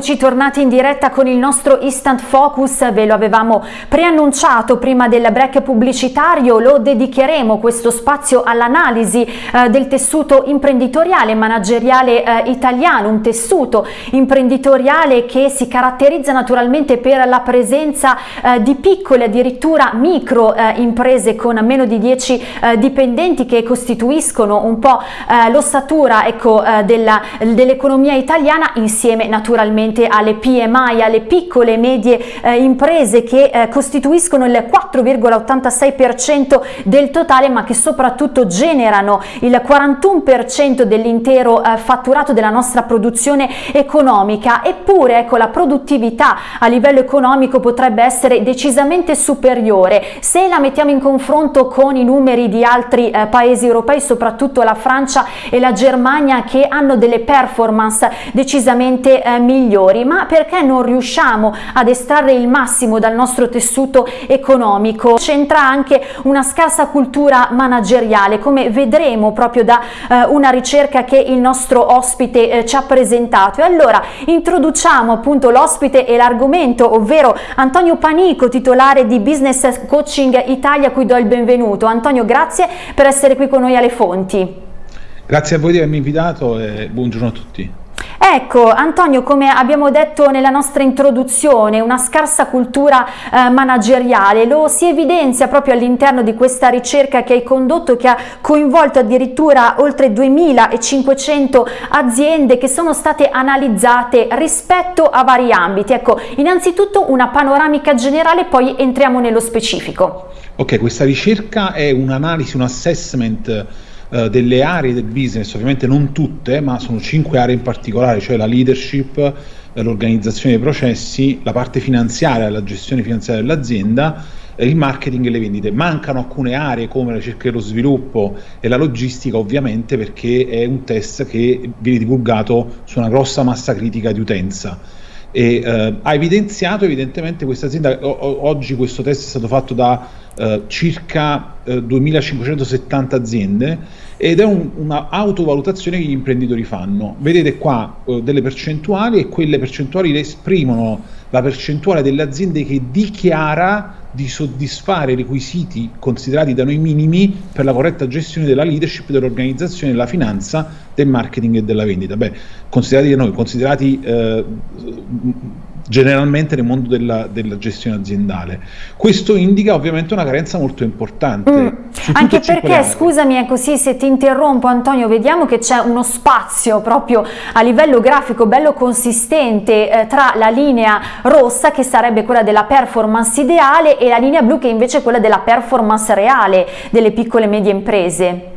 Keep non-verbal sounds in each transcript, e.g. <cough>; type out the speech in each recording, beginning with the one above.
eccoci tornati in diretta con il nostro Instant Focus, ve lo avevamo preannunciato prima del break pubblicitario, lo dedicheremo questo spazio all'analisi eh, del tessuto imprenditoriale e manageriale eh, italiano, un tessuto imprenditoriale che si caratterizza naturalmente per la presenza eh, di piccole, addirittura micro eh, imprese con meno di 10 eh, dipendenti che costituiscono un po' eh, l'ossatura ecco, dell'economia italiana insieme naturalmente alle PMI, alle piccole e medie eh, imprese che eh, costituiscono il 4,86% del totale ma che soprattutto generano il 41% dell'intero eh, fatturato della nostra produzione economica. Eppure ecco la produttività a livello economico potrebbe essere decisamente superiore. Se la mettiamo in confronto con i numeri di altri eh, paesi europei soprattutto la Francia e la Germania che hanno delle performance decisamente eh, migliori, ma perché non riusciamo ad estrarre il massimo dal nostro tessuto economico? C'entra anche una scarsa cultura manageriale, come vedremo proprio da eh, una ricerca che il nostro ospite eh, ci ha presentato. E allora introduciamo appunto l'ospite e l'argomento, ovvero Antonio Panico, titolare di Business Coaching Italia, a cui do il benvenuto. Antonio, grazie per essere qui con noi alle fonti. Grazie a voi di avermi invitato e buongiorno a tutti. Ecco Antonio, come abbiamo detto nella nostra introduzione, una scarsa cultura eh, manageriale lo si evidenzia proprio all'interno di questa ricerca che hai condotto che ha coinvolto addirittura oltre 2500 aziende che sono state analizzate rispetto a vari ambiti. Ecco, innanzitutto una panoramica generale, poi entriamo nello specifico. Ok, questa ricerca è un'analisi, un assessment eh, delle aree del business, ovviamente non tutte, ma sono cinque aree in particolare, cioè la leadership, eh, l'organizzazione dei processi, la parte finanziaria, la gestione finanziaria dell'azienda, eh, il marketing e le vendite. Mancano alcune aree come la ricerca e lo sviluppo e la logistica ovviamente perché è un test che viene divulgato su una grossa massa critica di utenza e eh, ha evidenziato evidentemente questa azienda, oggi questo test è stato fatto da eh, circa eh, 2570 aziende ed è un, una autovalutazione che gli imprenditori fanno. Vedete qua eh, delle percentuali e quelle percentuali esprimono la percentuale delle aziende che dichiara di soddisfare i requisiti considerati da noi minimi per la corretta gestione della leadership, dell'organizzazione, della finanza, del marketing e della vendita. Beh, considerati da noi, considerati eh, generalmente nel mondo della, della, gestione aziendale. Questo indica ovviamente una carenza molto importante. Mm. Anche perché, scusami, è così se ti interrompo Antonio, vediamo che c'è uno spazio proprio a livello grafico bello consistente eh, tra la linea rossa che sarebbe quella della performance ideale e la linea blu che invece è quella della performance reale delle piccole e medie imprese.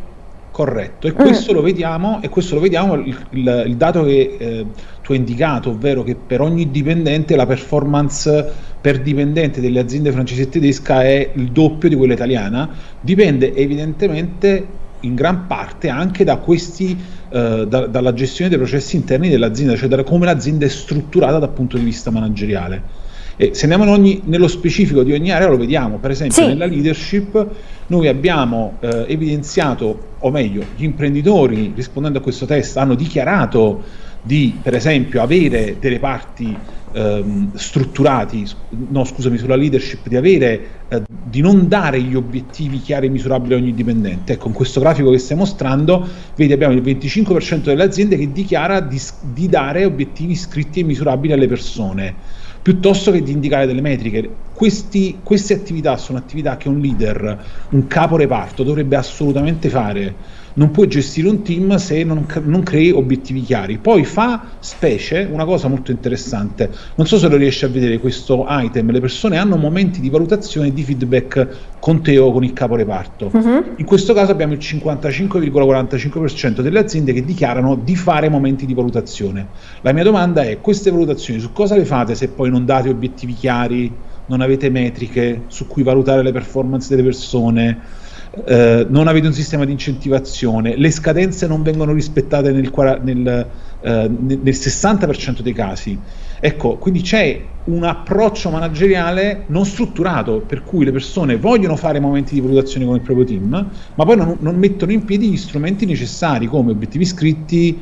Corretto, e questo, mm. lo, vediamo, e questo lo vediamo, il, il, il dato che eh, tu hai indicato, ovvero che per ogni dipendente la performance per dipendente delle aziende francesi e tedesca è il doppio di quella italiana, dipende evidentemente in gran parte anche da questi, eh, da, dalla gestione dei processi interni dell'azienda, cioè da come l'azienda è strutturata dal punto di vista manageriale. E se andiamo ogni, nello specifico di ogni area lo vediamo, per esempio sì. nella leadership noi abbiamo eh, evidenziato, o meglio, gli imprenditori rispondendo a questo test hanno dichiarato di, per esempio, avere delle parti ehm, strutturati, no scusami, sulla leadership, di avere, eh, di non dare gli obiettivi chiari e misurabili a ogni dipendente. Ecco, in questo grafico che stai mostrando, vedi abbiamo il 25% delle aziende che dichiara di, di dare obiettivi scritti e misurabili alle persone piuttosto che di indicare delle metriche. Questi, queste attività sono attività che un leader, un capo reparto dovrebbe assolutamente fare non puoi gestire un team se non, non, crei obiettivi chiari. Poi fa specie una cosa molto interessante, non so se lo riesci a vedere questo item, le persone hanno momenti di valutazione e di feedback con te o con il capo reparto. Uh-huh. In questo caso abbiamo il 55,45% delle aziende che dichiarano di fare momenti di valutazione. La mia domanda è, queste valutazioni su cosa le fate se poi non date obiettivi chiari, non avete metriche su cui valutare le performance delle persone? Eh, non avete un sistema di incentivazione, le scadenze non vengono rispettate nel, nel, eh, nel 60% dei casi. Ecco, quindi c'è un approccio manageriale non strutturato, per cui le persone vogliono fare momenti di valutazione con il proprio team, ma poi non, non mettono in piedi gli strumenti necessari come obiettivi scritti,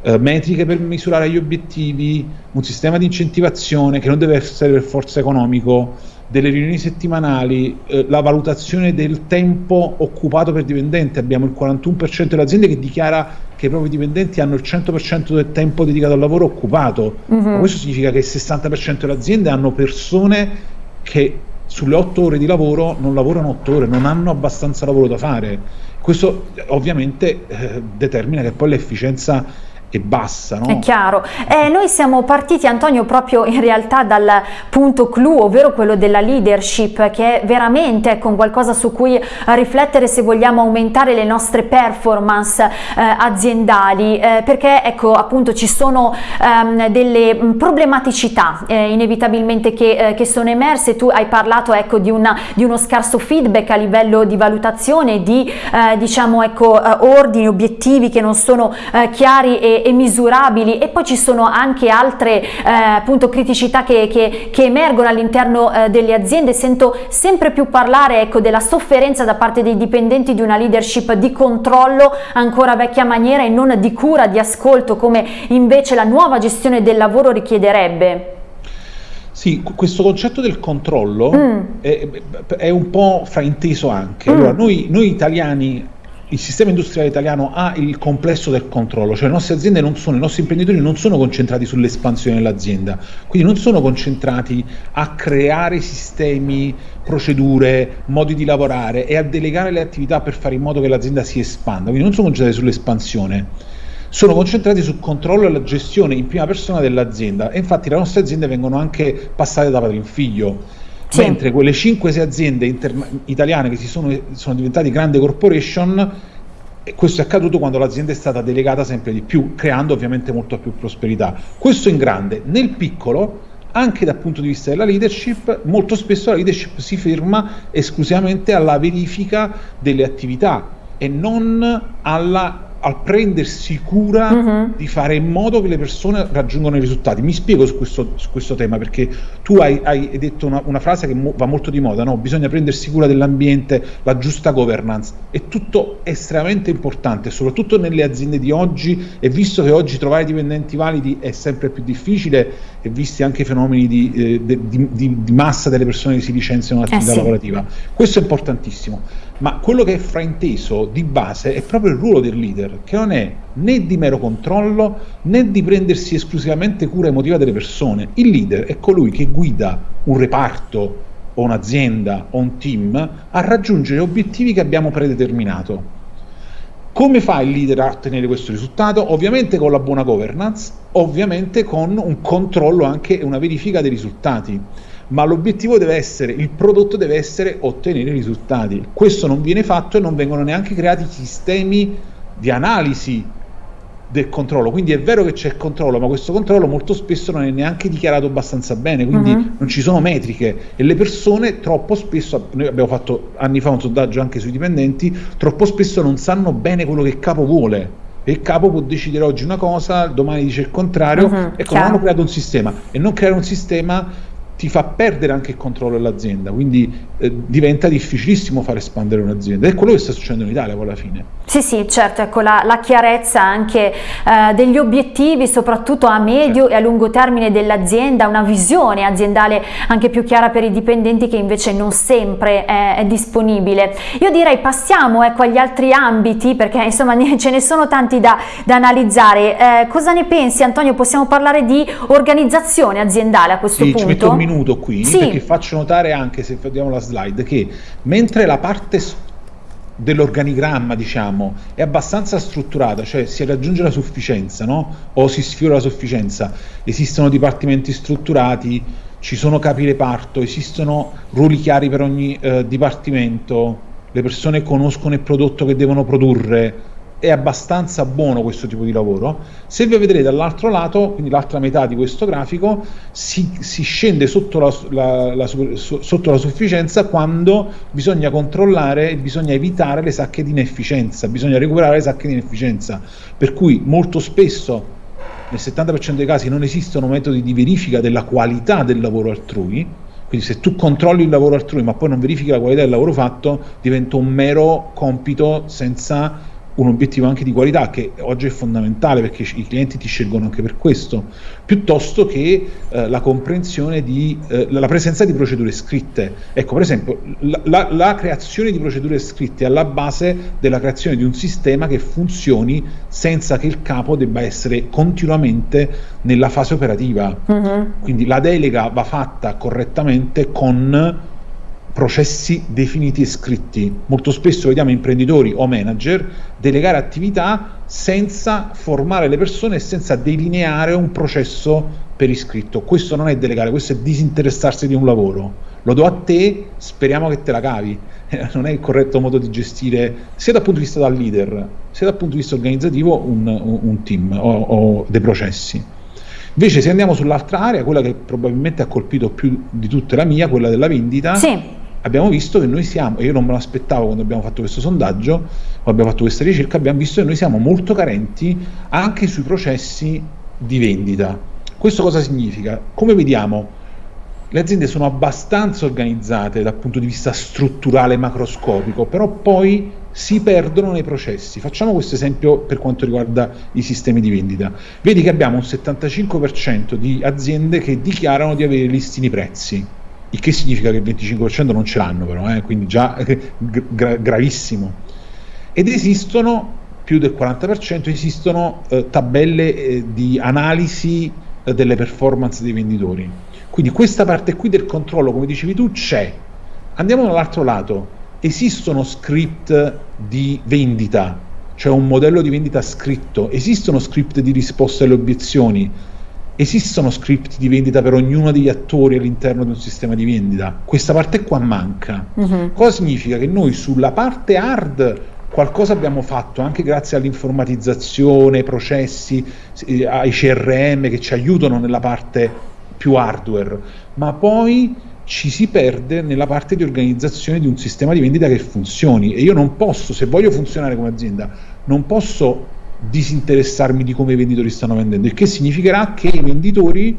eh, metriche per misurare gli obiettivi, un sistema di incentivazione che non deve essere per forza economico, delle riunioni settimanali, eh, la valutazione del tempo occupato per dipendente, abbiamo il 41% delle aziende che dichiara che i propri dipendenti hanno il 100% del tempo dedicato al lavoro occupato, uh-huh. questo significa che il 60% delle aziende hanno persone che sulle 8 ore di lavoro non lavorano 8 ore, non hanno abbastanza lavoro da fare. Questo ovviamente eh, determina che poi l'efficienza e bassa. No? È chiaro. Eh, noi siamo partiti, Antonio, proprio in realtà dal punto clou, ovvero quello della leadership, che è veramente ecco, qualcosa su cui riflettere se vogliamo aumentare le nostre performance eh, aziendali, eh, perché ecco, appunto ci sono ehm, delle problematicità eh, inevitabilmente che, eh, che, sono emerse. Tu hai parlato ecco, di, una, di, uno scarso feedback a livello di valutazione, di eh, diciamo, ecco, ordini, obiettivi che non sono chiari e e, misurabili e poi ci sono anche altre eh, appunto criticità che, che, che emergono all'interno eh, delle aziende, sento sempre più parlare ecco, della sofferenza da parte dei dipendenti di una leadership di controllo ancora vecchia maniera e non di cura, di ascolto come invece la nuova gestione del lavoro richiederebbe. Sì, questo concetto del controllo mm. è, è, un po' frainteso anche. Allora, mm. noi, noi italiani il sistema industriale italiano ha il complesso del controllo, cioè le nostre aziende non sono, i nostri imprenditori non sono concentrati sull'espansione dell'azienda, quindi non sono concentrati a creare sistemi, procedure, modi di lavorare e a delegare le attività per fare in modo che l'azienda si espanda, quindi non sono concentrati sull'espansione, sono concentrati sul controllo e la gestione in prima persona dell'azienda. E infatti le nostre aziende vengono anche passate da padre in figlio sì. mentre quelle 5-6 aziende inter- italiane che si sono, sono diventate grandi corporation questo è accaduto quando l'azienda è stata delegata sempre di più, creando ovviamente molto più prosperità. Questo in grande, nel piccolo, anche dal punto di vista della leadership, molto spesso la leadership si ferma esclusivamente alla verifica delle attività e non alla al prendersi cura uh-huh. di fare in modo che le persone raggiungano i risultati. Mi spiego su questo, su questo tema perché tu hai, hai detto una, una, frase che mo, va molto di moda, no? bisogna prendersi cura dell'ambiente, la giusta governance, è tutto estremamente importante, soprattutto nelle aziende di oggi e visto che oggi trovare dipendenti validi è sempre più difficile e visti anche i fenomeni di, eh, di, di, di massa delle persone che si licenziano dall'attività eh sì. lavorativa. Questo è importantissimo ma quello che è frainteso di base è proprio il ruolo del leader, che non è né di mero controllo né di prendersi esclusivamente cura emotiva delle persone. Il leader è colui che guida un reparto o un'azienda o un team a raggiungere obiettivi che abbiamo predeterminato. Come fa il leader a ottenere questo risultato? Ovviamente con la buona governance, ovviamente con un controllo anche e una verifica dei risultati ma l'obiettivo deve essere, il prodotto deve essere ottenere risultati. Questo non viene fatto e non vengono neanche creati sistemi di analisi del controllo. Quindi è vero che c'è il controllo, ma questo controllo molto spesso non è neanche dichiarato abbastanza bene, quindi uh-huh. non ci sono metriche e le persone troppo spesso, noi abbiamo fatto anni fa un sondaggio anche sui dipendenti, troppo spesso non sanno bene quello che il capo vuole. E il capo può decidere oggi una cosa, domani dice il contrario, uh-huh, ecco, non hanno creato un sistema e non creare un sistema ti fa perdere anche il controllo dell'azienda, quindi eh, diventa difficilissimo far espandere un'azienda. È quello che sta succedendo in Italia poi alla fine. Sì, sì, certo, ecco la, la chiarezza anche eh, degli obiettivi, soprattutto a medio certo. e a lungo termine dell'azienda, una visione aziendale anche più chiara per i dipendenti che invece non sempre è, è disponibile. Io direi passiamo ecco, agli altri ambiti perché insomma <laughs> ce ne sono tanti da, da analizzare. Eh, cosa ne pensi Antonio? Possiamo parlare di organizzazione aziendale a questo sì, punto? Minuto qui sì. perché faccio notare anche se vediamo la slide che mentre la parte dell'organigramma, diciamo, è abbastanza strutturata, cioè si raggiunge la sufficienza, no? O si sfiora la sufficienza. Esistono dipartimenti strutturati, ci sono capi reparto, esistono ruoli chiari per ogni eh, dipartimento, le persone conoscono il prodotto che devono produrre, è abbastanza buono questo tipo di lavoro. Se vi vedrete dall'altro lato, quindi l'altra metà di questo grafico, si, si scende sotto la, la, la, sotto la, sufficienza quando bisogna controllare bisogna evitare le sacche di inefficienza, bisogna recuperare le sacche di inefficienza. Per cui molto spesso, nel 70% dei casi, non esistono metodi di verifica della qualità del lavoro altrui, quindi se tu controlli il lavoro altrui ma poi non verifichi la qualità del lavoro fatto, diventa un mero compito senza un obiettivo anche di qualità che oggi è fondamentale perché i clienti ti scelgono anche per questo, piuttosto che eh, la comprensione di eh, la presenza di procedure scritte. Ecco, per esempio, la, la, la, creazione di procedure scritte è alla base della creazione di un sistema che funzioni senza che il capo debba essere continuamente nella fase operativa. Uh-huh. Quindi la delega va fatta correttamente con processi definiti e scritti. Molto spesso vediamo imprenditori o manager delegare attività senza formare le persone e senza delineare un processo per iscritto. Questo non è delegare, questo è disinteressarsi di un lavoro. Lo do a te, speriamo che te la cavi. <laughs> non è il corretto modo di gestire, sia dal punto di vista del leader, sia dal punto di vista organizzativo, un, un, team o, o dei processi. Invece se andiamo sull'altra area, quella che probabilmente ha colpito più di tutte la mia, quella della vendita, sì abbiamo visto che noi siamo, e io non me lo aspettavo quando abbiamo fatto questo sondaggio, o abbiamo fatto questa ricerca, abbiamo visto che noi siamo molto carenti anche sui processi di vendita. Questo cosa significa? Come vediamo, le aziende sono abbastanza organizzate dal punto di vista strutturale macroscopico, però poi si perdono nei processi. Facciamo questo esempio per quanto riguarda i sistemi di vendita. Vedi che abbiamo un 75% di aziende che dichiarano di avere listini prezzi il che significa che il 25% non ce l'hanno però, eh, quindi già gra- gravissimo. Ed esistono, più del 40%, esistono eh, tabelle eh, di analisi eh, delle performance dei venditori. Quindi questa parte qui del controllo, come dicevi tu, c'è. Andiamo dall'altro lato, esistono script di vendita, cioè un modello di vendita scritto, esistono script di risposta alle obiezioni, esistono script di vendita per ognuno degli attori all'interno di un sistema di vendita. Questa parte qua manca. Uh-huh. Cosa significa? Che noi sulla parte hard qualcosa abbiamo fatto anche grazie all'informatizzazione, ai processi, eh, ai CRM che ci aiutano nella parte più hardware, ma poi ci si perde nella parte di organizzazione di un sistema di vendita che funzioni e io non posso, se voglio funzionare come azienda, non posso disinteressarmi di come i venditori stanno vendendo, il che significherà che i venditori,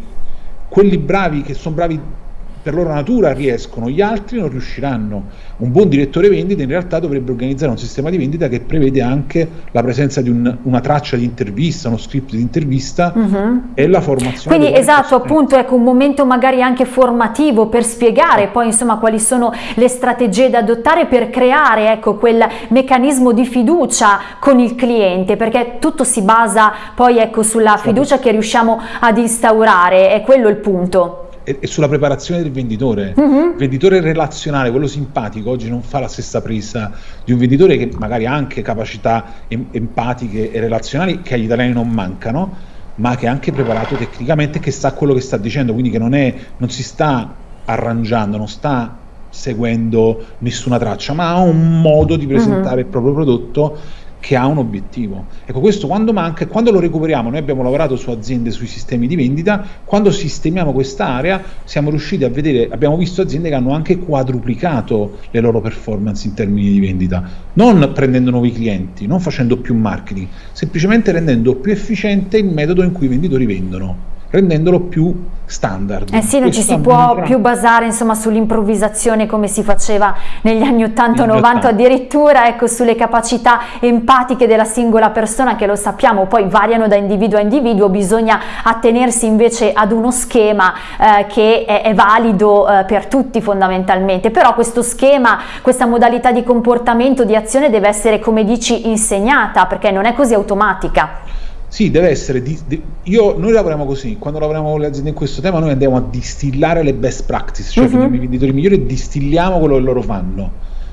quelli bravi che sono bravi per loro natura riescono, gli altri non riusciranno. Un buon direttore vendita in realtà dovrebbe organizzare un sistema di vendita che prevede anche la presenza di un, una traccia di intervista, uno script di intervista uh-huh. e la formazione. Quindi esatto, appunto, ecco un momento magari anche formativo per spiegare poi insomma quali sono le strategie da adottare per creare ecco quel meccanismo di fiducia con il cliente, perché tutto si basa poi ecco sulla fiducia che riusciamo ad instaurare, è quello il punto e, sulla preparazione del venditore. Uh-huh. Il venditore relazionale, quello simpatico, oggi non fa la stessa presa di un venditore che magari ha anche capacità em- empatiche e relazionali che agli italiani non mancano, ma che è anche preparato tecnicamente che sa quello che sta dicendo, quindi che non, è, non si sta arrangiando, non sta seguendo nessuna traccia, ma ha un modo di presentare uh-huh. il proprio prodotto che ha un obiettivo. Ecco, questo quando manca quando lo recuperiamo, noi abbiamo lavorato su aziende, sui sistemi di vendita, quando sistemiamo quest'area siamo riusciti a vedere, abbiamo visto aziende che hanno anche quadruplicato le loro performance in termini di vendita, non prendendo nuovi clienti, non facendo più marketing, semplicemente rendendo più efficiente il metodo in cui i venditori vendono rendendolo più standard. Eh sì, non ci si può più basare insomma sull'improvvisazione come si faceva negli anni 80-90 addirittura ecco sulle capacità empatiche della singola persona che lo sappiamo poi variano da individuo a individuo, bisogna attenersi invece ad uno schema eh, che è, è valido eh, per tutti fondamentalmente, però questo schema, questa modalità di comportamento, di azione deve essere come dici insegnata perché non è così automatica. Sì, deve essere. Di, di, io, noi lavoriamo così, quando lavoriamo con le aziende in questo tema, noi andiamo a distillare le best practice, cioè uh-huh. i venditori migliori distilliamo quello che loro fanno.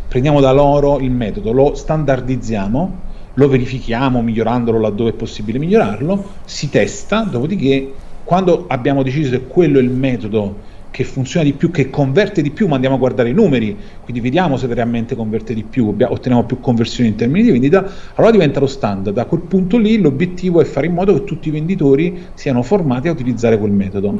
Prendiamo da loro il metodo, lo standardizziamo, lo verifichiamo migliorandolo laddove è possibile migliorarlo, si testa, dopodiché quando abbiamo deciso che quello è il metodo che funziona di più, che converte di più, ma andiamo a guardare i numeri, quindi vediamo se realmente converte di più, otteniamo più conversioni in termini di vendita, allora diventa lo standard. Da quel punto lì l'obiettivo è fare in modo che tutti i venditori siano formati a utilizzare quel metodo.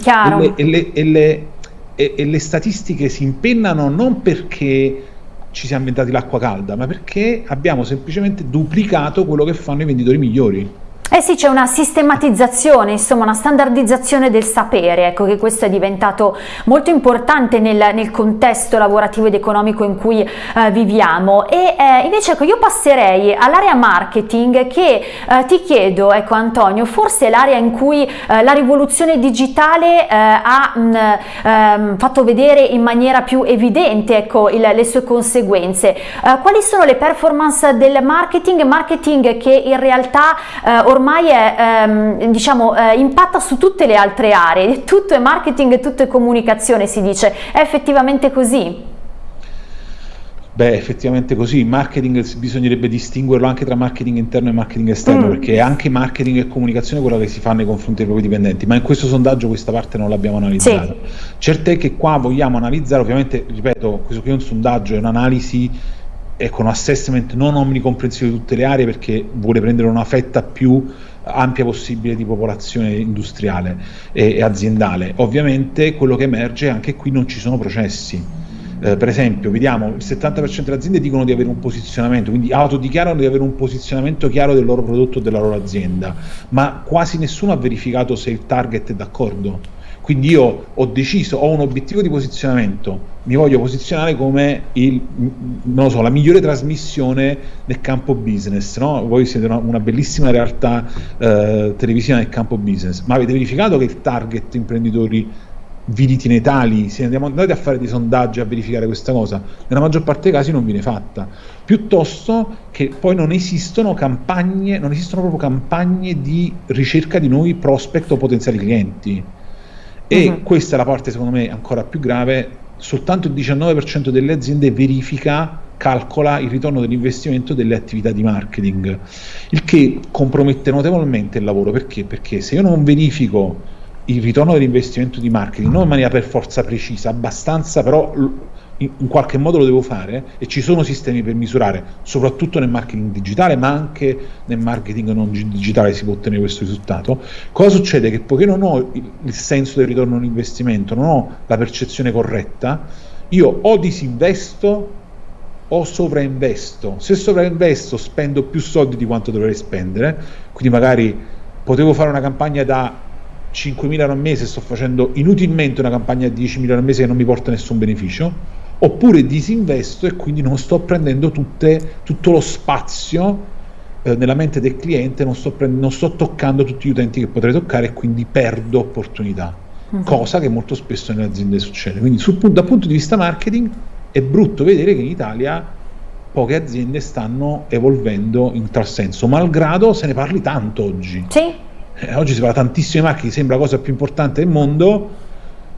E le, e, le, e, le, e le statistiche si impennano non perché ci siamo inventati l'acqua calda, ma perché abbiamo semplicemente duplicato quello che fanno i venditori migliori. Eh sì, c'è una sistematizzazione, insomma una standardizzazione del sapere, ecco che questo è diventato molto importante nel, nel contesto lavorativo ed economico in cui eh, viviamo e eh, invece ecco io passerei all'area marketing che eh, ti chiedo, ecco Antonio, forse è l'area in cui eh, la rivoluzione digitale eh, ha mh, ehm, fatto vedere in maniera più evidente ecco, il, le sue conseguenze. Eh, quali sono le performance del marketing? Marketing che in realtà ormai ormai è, ehm, diciamo, eh, impatta su tutte le altre aree, <laughs> tutto è marketing, tutto è comunicazione si dice, è effettivamente così? Beh, effettivamente così, marketing bisognerebbe distinguerlo anche tra marketing interno e marketing esterno, mm. perché è anche marketing e comunicazione quello che si fa nei confronti dei propri dipendenti, ma in questo sondaggio questa parte non l'abbiamo analizzata. Sì. Certo è che qua vogliamo analizzare, ovviamente, ripeto, questo qui è un sondaggio, è un'analisi e con assessment non omnicomprensivo di tutte le aree perché vuole prendere una fetta più ampia possibile di popolazione industriale e, e aziendale. Ovviamente quello che emerge è anche qui non ci sono processi. Eh, per esempio, vediamo il 70% delle aziende dicono di avere un posizionamento, quindi autodichiarano di avere un posizionamento chiaro del loro prodotto o della loro azienda, ma quasi nessuno ha verificato se il target è d'accordo quindi io ho deciso, ho un obiettivo di posizionamento, mi voglio posizionare come il, so, la migliore trasmissione nel campo business, no? voi siete una, una bellissima realtà eh, televisiva nel campo business, ma avete verificato che il target imprenditori vi ritiene tali, se andiamo andati a fare dei sondaggi a verificare questa cosa, nella maggior parte dei casi non viene fatta, piuttosto che poi non esistono campagne, non esistono proprio campagne di ricerca di nuovi prospect o potenziali clienti e uh-huh. questa è la parte secondo me ancora più grave, soltanto il 19% delle aziende verifica, calcola il ritorno dell'investimento delle attività di marketing, il che compromette notevolmente il lavoro, perché? Perché se io non verifico il ritorno dell'investimento di marketing, non in maniera per forza precisa, abbastanza però in, qualche modo lo devo fare e ci sono sistemi per misurare, soprattutto nel marketing digitale, ma anche nel marketing non digitale si può ottenere questo risultato. Cosa succede? Che poiché non ho il, senso del ritorno all'investimento, non ho la percezione corretta, io o disinvesto o sovrainvesto. Se sovrainvesto spendo più soldi di quanto dovrei spendere, quindi magari potevo fare una campagna da 5.000 euro al mese, sto facendo inutilmente una campagna di 10.000 euro al mese che non mi porta nessun beneficio, oppure disinvesto e quindi non sto prendendo tutte, tutto lo spazio eh, nella mente del cliente, non sto, prend- non sto, toccando tutti gli utenti che potrei toccare e quindi perdo opportunità, uh-huh. cosa che molto spesso nelle aziende succede. Quindi sul, dal punto di vista marketing è brutto vedere che in Italia poche aziende stanno evolvendo in tal senso, malgrado se ne parli tanto oggi. Sì. Eh, oggi si parla tantissimo di marketing, sembra la cosa più importante del mondo,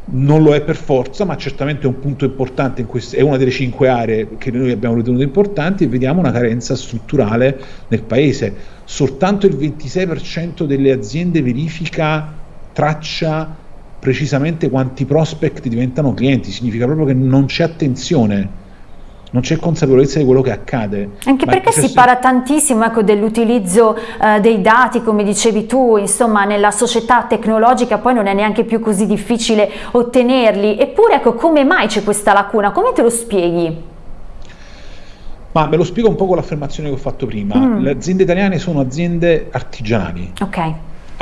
non lo è per forza, ma certamente è un punto importante, in queste, è una delle cinque aree che noi abbiamo ritenuto importanti e vediamo una carenza strutturale nel paese. Soltanto il 26% delle aziende verifica, traccia precisamente quanti prospect diventano clienti, significa proprio che non c'è attenzione non c'è consapevolezza di quello che accade. Anche perché si parla tantissimo ecco, dell'utilizzo eh, dei dati, come dicevi tu, insomma nella società tecnologica poi non è neanche più così difficile ottenerli, eppure ecco, come mai c'è questa lacuna? Come te lo spieghi? Ma me lo spiego un po' con l'affermazione che ho fatto prima. Mm. Le aziende italiane sono aziende artigianali. Ok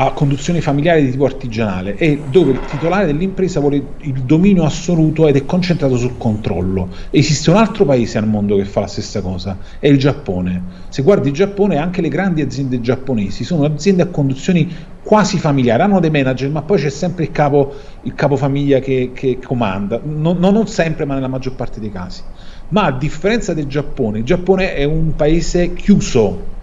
a conduzione familiare di tipo artigianale e dove il titolare dell'impresa vuole il dominio assoluto ed è concentrato sul controllo. Esiste un altro paese al mondo che fa la stessa cosa, è il Giappone. Se guardi il Giappone, anche le grandi aziende giapponesi sono aziende a conduzioni quasi familiari, hanno dei manager, ma poi c'è sempre il capo, il capofamiglia che, che comanda, non, non sempre, ma nella maggior parte dei casi. Ma a differenza del Giappone, il Giappone è un paese chiuso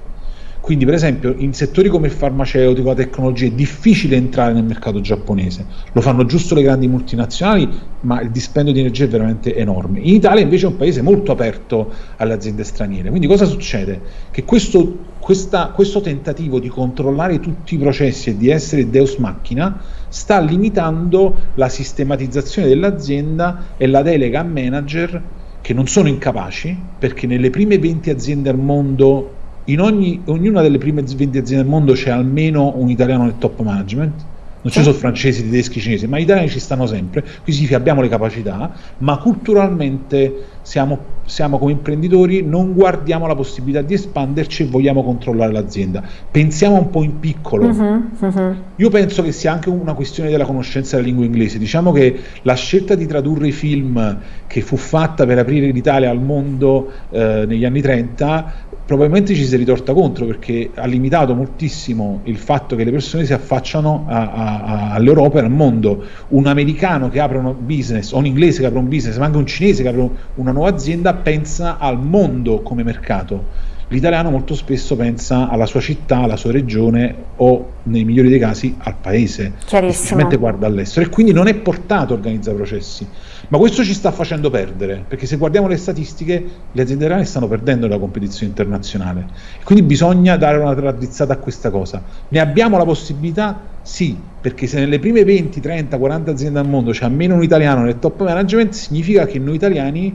quindi, per esempio, in settori come il farmaceutico, la tecnologia, è difficile entrare nel mercato giapponese. Lo fanno giusto le grandi multinazionali, ma il dispendio di energia è veramente enorme. In Italia invece è un paese molto aperto alle aziende straniere. Quindi cosa succede? Che questo, questa, questo tentativo di controllare tutti i processi e di essere deus machina sta limitando la sistematizzazione dell'azienda e la delega a manager che non sono incapaci, perché nelle prime 20 aziende al mondo in ogni, ognuna delle prime 20 aziende del mondo c'è almeno un italiano nel top management, non ci sono francesi, tedeschi, cinesi, ma gli italiani ci stanno sempre, quindi significa abbiamo le capacità, ma culturalmente siamo, siamo, come imprenditori, non guardiamo la possibilità di espanderci e vogliamo controllare l'azienda. Pensiamo un po' in piccolo. Uh-huh, uh-huh. Io penso che sia anche una questione della conoscenza della lingua inglese. Diciamo che la scelta di tradurre i film che fu fatta per aprire l'Italia al mondo eh, negli anni 30 probabilmente ci si è ritorta contro perché ha limitato moltissimo il fatto che le persone si affacciano a, a, a, all'Europa e al mondo. Un americano che apre un business, o un inglese che apre un business, ma anche un cinese che apre una nuova azienda, pensa al mondo come mercato. L'italiano molto spesso pensa alla sua città, alla sua regione o nei migliori dei casi al paese, semplicemente guarda all'estero e quindi non è portato a organizzare processi. Ma questo ci sta facendo perdere, perché se guardiamo le statistiche, le aziende italiane stanno perdendo la competizione internazionale. Quindi bisogna dare una raddrizzata a questa cosa. Ne abbiamo la possibilità? Sì, perché se nelle prime 20, 30, 40 aziende al mondo c'è almeno un italiano nel top management, significa che noi italiani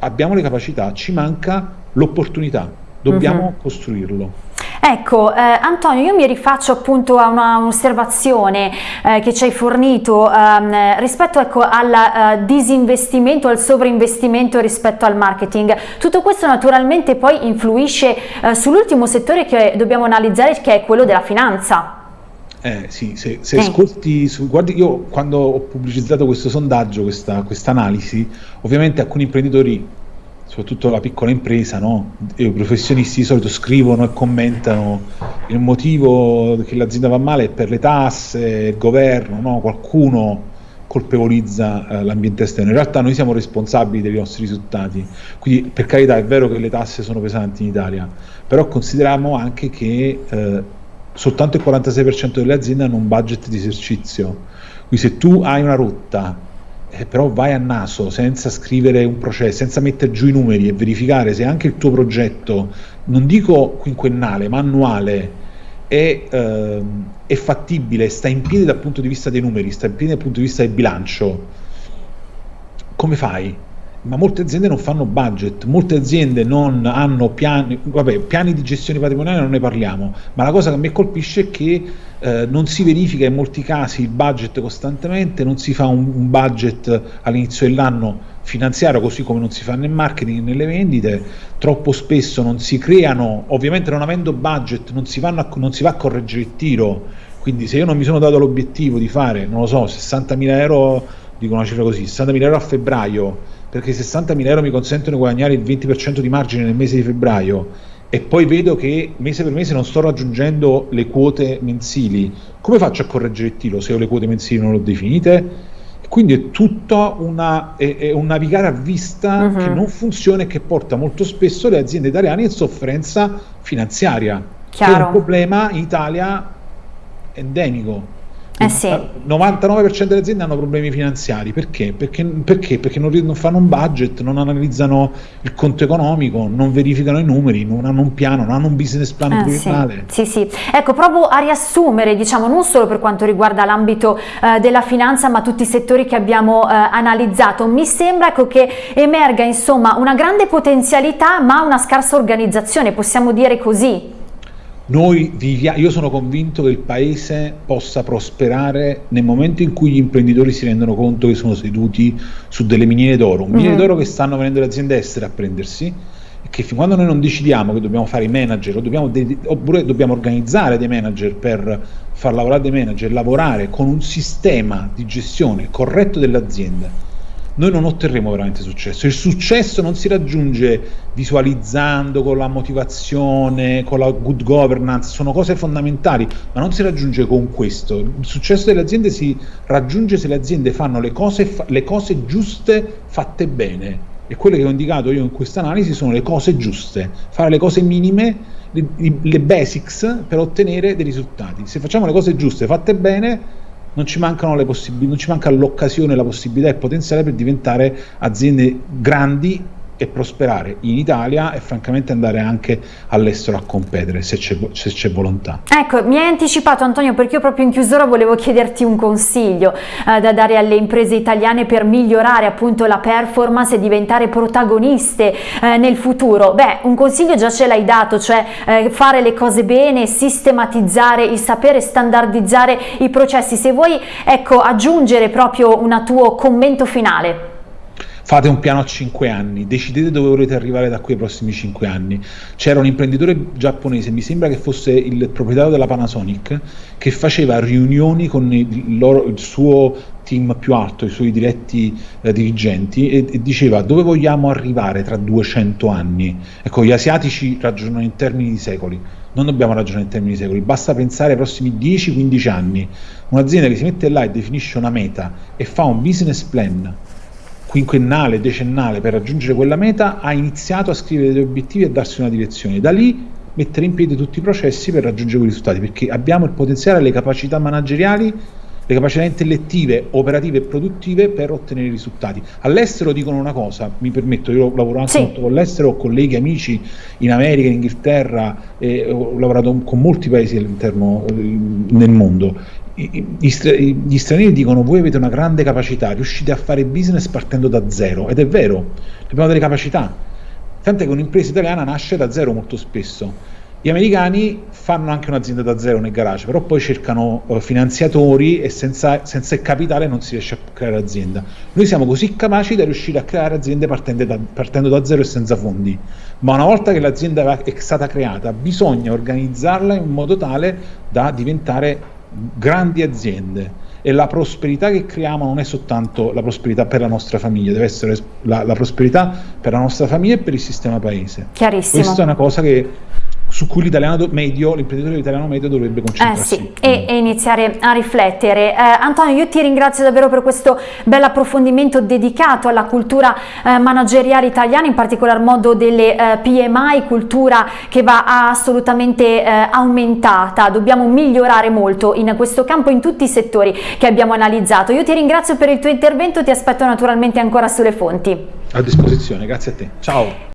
abbiamo le capacità, ci manca l'opportunità, dobbiamo uh-huh. costruirlo. Ecco, eh, Antonio, io mi rifaccio appunto a un'osservazione eh, che ci hai fornito ehm, rispetto ecco, al eh, disinvestimento, al sovrainvestimento rispetto al marketing. Tutto questo naturalmente poi influisce eh, sull'ultimo settore che dobbiamo analizzare, che è quello della finanza. Eh sì, se, se eh. ascolti, su, guardi, io quando ho pubblicizzato questo sondaggio, questa analisi, ovviamente alcuni imprenditori soprattutto la piccola impresa, no? i professionisti di solito scrivono e commentano il motivo che l'azienda va male è per le tasse, il governo, no? qualcuno colpevolizza eh, l'ambiente esterno. In realtà noi siamo responsabili dei nostri risultati, quindi per carità è vero che le tasse sono pesanti in Italia, però consideriamo anche che eh, soltanto il 46% delle aziende hanno un budget di esercizio, quindi se tu hai una rotta eh, però vai a naso senza scrivere un processo, senza mettere giù i numeri e verificare se anche il tuo progetto, non dico quinquennale, ma annuale, è, eh, è fattibile, sta in piedi dal punto di vista dei numeri, sta in piedi dal punto di vista del bilancio, come fai? Ma molte aziende non fanno budget, molte aziende non hanno piani, vabbè, piani di gestione patrimoniale non ne parliamo, ma la cosa che a me colpisce è che eh, non si verifica in molti casi il budget costantemente, non si fa un, un budget all'inizio dell'anno finanziario così come non si fa nel marketing e nelle vendite, troppo spesso non si creano, ovviamente non avendo budget non si, a, non si va a correggere il tiro, quindi se io non mi sono dato l'obiettivo di fare, non lo so, 60.000 euro, dico una cifra così, 60.000 euro a febbraio, perché 60.000 euro mi consentono di guadagnare il 20% di margine nel mese di febbraio e poi vedo che mese per mese non sto raggiungendo le quote mensili, come faccio a correggere il tiro se ho le quote mensili non le ho definite? Quindi è tutto una, è, è un navigare a vista uh-huh. che non funziona e che porta molto spesso le aziende italiane in sofferenza finanziaria, Chiaro. che è un problema in Italia endemico. Eh sì. Il 99% delle aziende hanno problemi finanziari perché? Perché, perché? perché non, non, fanno un budget, non analizzano il conto economico, non verificano i numeri, non hanno un piano, non hanno un business plan eh, pluriennale. Sì. sì, sì. Ecco, provo a riassumere, diciamo, non solo per quanto riguarda l'ambito eh, della finanza, ma tutti i settori che abbiamo eh, analizzato. Mi sembra ecco, che emerga insomma una grande potenzialità, ma una scarsa organizzazione, possiamo dire così. Noi viviamo, io sono convinto che il paese possa prosperare nel momento in cui gli imprenditori si rendono conto che sono seduti su delle miniere d'oro, miniere mm-hmm. d'oro che stanno venendo le aziende estere a prendersi e che fin quando noi non decidiamo che dobbiamo fare i manager dobbiamo de- oppure dobbiamo organizzare dei manager per far lavorare dei manager, lavorare con un sistema di gestione corretto delle aziende noi non otterremo veramente successo. Il successo non si raggiunge visualizzando con la motivazione, con la good governance, sono cose fondamentali, ma non si raggiunge con questo. Il successo delle aziende si raggiunge se le aziende fanno le cose, le cose giuste fatte bene. E quelle che ho indicato io in questa analisi sono le cose giuste, fare le cose minime, le, le basics per ottenere dei risultati. Se facciamo le cose giuste fatte bene, non ci non ci manca l'occasione, la possibilità e il potenziale per diventare aziende grandi e prosperare in Italia e francamente andare anche all'estero a competere se c'è, volontà. Ecco, mi hai anticipato Antonio perché io proprio in chiusura volevo chiederti un consiglio eh, da dare alle imprese italiane per migliorare appunto la performance e diventare protagoniste eh, nel futuro. Beh, un consiglio già ce l'hai dato, cioè eh, fare le cose bene, sistematizzare il sapere, standardizzare i processi. Se vuoi ecco, aggiungere proprio un tuo commento finale fate un piano a 5 anni, decidete dove volete arrivare da qui ai prossimi 5 anni. C'era un imprenditore giapponese, mi sembra che fosse il proprietario della Panasonic, che faceva riunioni con il, loro, il suo team più alto, i suoi diretti eh, dirigenti e, e, diceva dove vogliamo arrivare tra 200 anni. Ecco, gli asiatici ragionano in termini di secoli, non dobbiamo ragionare in termini di secoli, basta pensare ai prossimi 10-15 anni. Un'azienda che si mette là e definisce una meta e fa un business plan quinquennale, decennale per raggiungere quella meta, ha iniziato a scrivere degli obiettivi e a darsi una direzione. Da lì mettere in piedi tutti i processi per raggiungere quei risultati, perché abbiamo il potenziale, le capacità manageriali, le capacità intellettive, operative e produttive per ottenere i risultati. All'estero dicono una cosa, mi permetto, io lavoro anche sì. molto con l'estero, ho colleghi, amici in America, in Inghilterra, eh, ho lavorato con molti paesi all'interno eh, nel mondo gli stranieri dicono voi avete una grande capacità, riuscite a fare business partendo da zero ed è vero, abbiamo delle capacità, tant'è che un'impresa italiana nasce da zero molto spesso. Gli americani fanno anche un'azienda da zero nel garage, però poi cercano uh, finanziatori e senza, senza, il capitale non si riesce a creare azienda. Noi siamo così capaci da riuscire a creare aziende da, partendo da zero e senza fondi, ma una volta che l'azienda è stata creata bisogna organizzarla in modo tale da diventare grandi aziende e la prosperità che creiamo non è soltanto la prosperità per la nostra famiglia, deve essere la, la prosperità per la nostra famiglia e per il sistema paese. Chiarissimo. Questa è una cosa che su cui l'italiano medio, l'imprenditore italiano medio dovrebbe concentrarsi. Eh sì, e, e, iniziare a riflettere. Eh, Antonio, io ti ringrazio davvero per questo bel approfondimento dedicato alla cultura eh, manageriale italiana, in particolar modo delle eh, PMI, cultura che va assolutamente eh, aumentata. Dobbiamo migliorare molto in questo campo in tutti i settori che abbiamo analizzato. Io ti ringrazio per il tuo intervento, ti aspetto naturalmente ancora sulle fonti. A disposizione, grazie a te. Ciao.